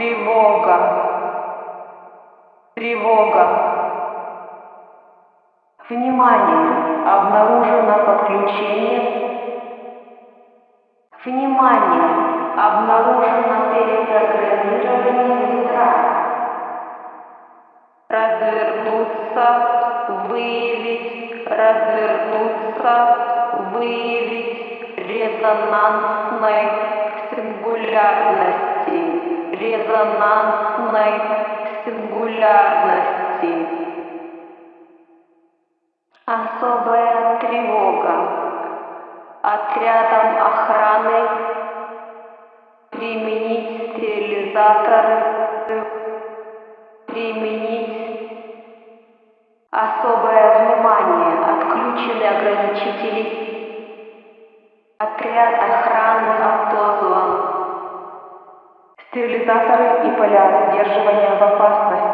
Тревога. Тревога. Внимание! Обнаружено подключение. Внимание! Обнаружено перепрограммирование ядра. Развернуться, выявить, развернуться, выявить резонансной сингулярности резонансной сингулярности. Особая тревога. Отрядом охраны применить стерилизаторы, применить особое внимание, отключены ограничители, отряд охраны отозван. Стерилизаторы и поля сдерживания в опасности.